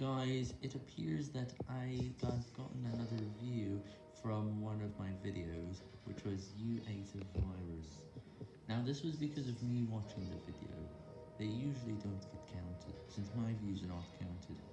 Guys, it appears that I got gotten another view from one of my videos, which was "You ate a virus. Now this was because of me watching the video. They usually don't get counted, since my views are not counted.